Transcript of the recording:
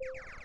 you